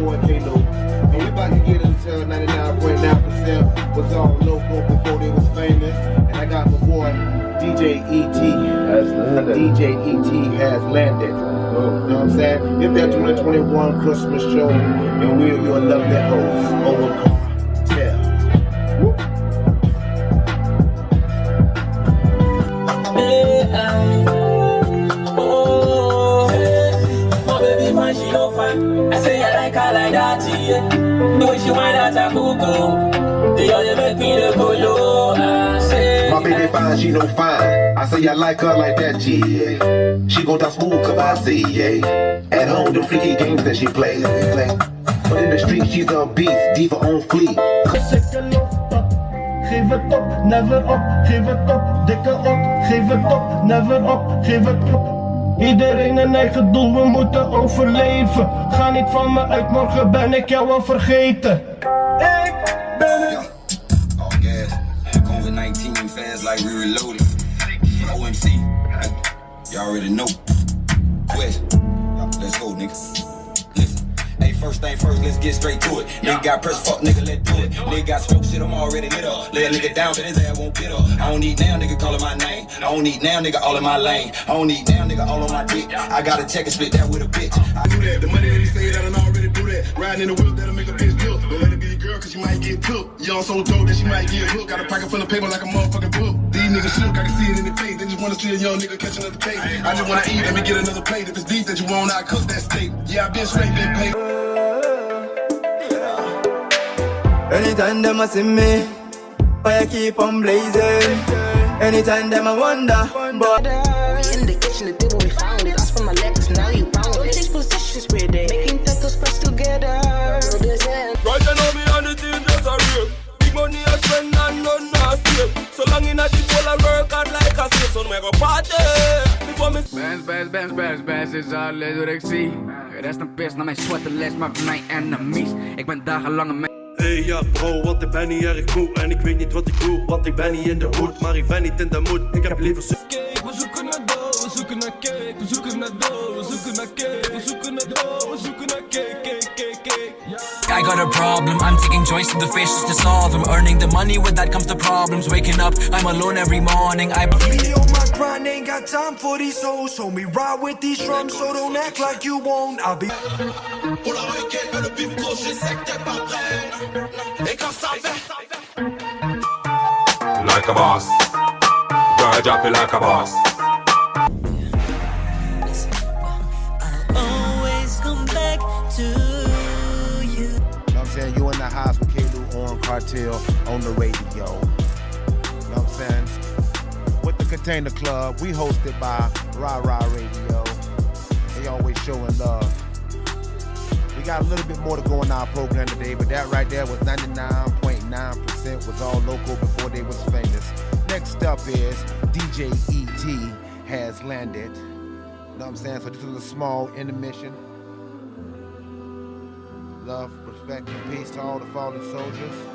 boy K-Lo. And we about to get into 99.9% was all local before they was famous. And I got my boy DJ ET. Has landed. DJ ET has landed. You know what I'm saying? It's that 2021 Christmas show, and we're your lovely host, Owen Cartel. Oh, my baby fine, she no fine. I say I like her like that, yeah. Way she wind out her cuckoo, the other make me the go low. I say, My baby fine, she no fine. I say I like her like that, yeah. She gon' dance smooth, cause I see, yeah. At home, the freaky games that she plays, play. But in the street, she's a beast, diva on fleek. Geef het op, never op, geef het op, dikke op, geef het op, never op, geef het op. Iedereen een eigen doel, we moeten overleven. Ga niet van me uit, morgen ben ik jou al vergeten. Ik ben het. All gas. COVID-19 fast like we reloaded. OMC. Y'all already know. Quest. Let's go, nigga. First thing first, let's get straight to it. Nigga got press, fuck nigga, let's do it. Nigga got smoke shit, I'm already lit up. Lay a nigga down, but his ass won't get up. I don't need now, nigga calling my name. I don't need now, nigga all in my lane. I don't need now, nigga all on my dick. I gotta check and split that with a bitch. I do that. The money that he say that I already do that. Riding in the wheel that'll make a bitch look. Don't let it be a girl cause she might get cooked. You all so dope that she might get hooked. Got a pocket full of paper like a motherfucking book. These niggas shook, I can see it in their face. They just wanna see a young nigga catch another cake. I just wanna eat, let me get another plate. If it's deep that you want, I cook that steak. Yeah, I been straight, been paid. Anytime them a see me, fire keep on blazing. Anytime them a wonder, but In the kitchen, the table we found it. That's from my legs, now you bound it. These positions with it. Making tattoos press together. Right now me and the team just a real Big money I spend and none I save So long in a the whole I work hard like a slave So me go party Before me Bands, bands, bands, bands, bands is alles wat ik zie Rest een pis naar mijn sweaterles, maar voor mijn enemies Ik ben dagenlang een Ja bro, want ik ben niet erg moe. En ik weet niet wat ik doe, want ik ben niet in de hoed. Maar ik ben niet in de moed, ik heb liever su- got a problem, I'm taking joys to the fish just to solve them. Earning the money, with that comes the problems. Waking up, I'm alone every morning. I Me on my grind, ain't got time for these hoes. So me ride with these drums, so don't act like you won't. I'll be. Pour la requête, le bif gros, je sais que t'es pas prêt Et quand ça fait Like a boss. Girl, drop it like a boss. Saying? You in the house with K-Lu on Cartel on the radio. You know what I'm saying? With the Container Club, we hosted by Ra Ra Radio. They always showing love. We got a little bit more to go in our program today, but that right there was 99.9% was all local before they was famous. Next up is DJ ET has landed. You know what I'm saying? So this is a small intermission. Love, respect, and peace to all the fallen soldiers.